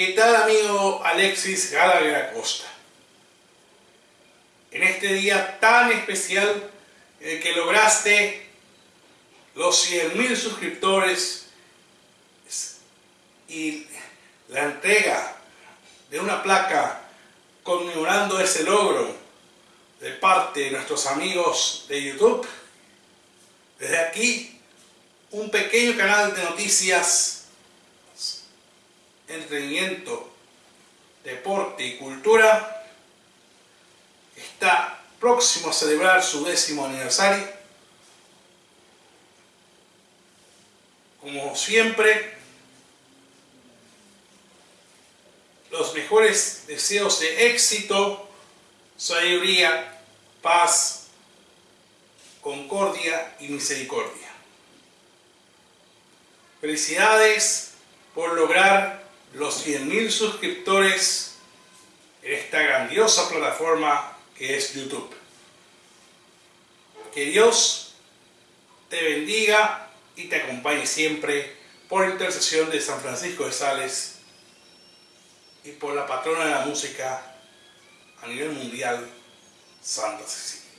¿Qué tal amigo Alexis Gallagher Acosta? En este día tan especial el que lograste los 100.000 suscriptores y la entrega de una placa conmemorando ese logro de parte de nuestros amigos de YouTube. Desde aquí, un pequeño canal de noticias entretenimiento, deporte y cultura, está próximo a celebrar su décimo aniversario. Como siempre, los mejores deseos de éxito, sabiduría, paz, concordia y misericordia. Felicidades por lograr los 100.000 suscriptores en esta grandiosa plataforma que es YouTube. Que Dios te bendiga y te acompañe siempre por intercesión de San Francisco de Sales y por la patrona de la música a nivel mundial, Santa Cecilia.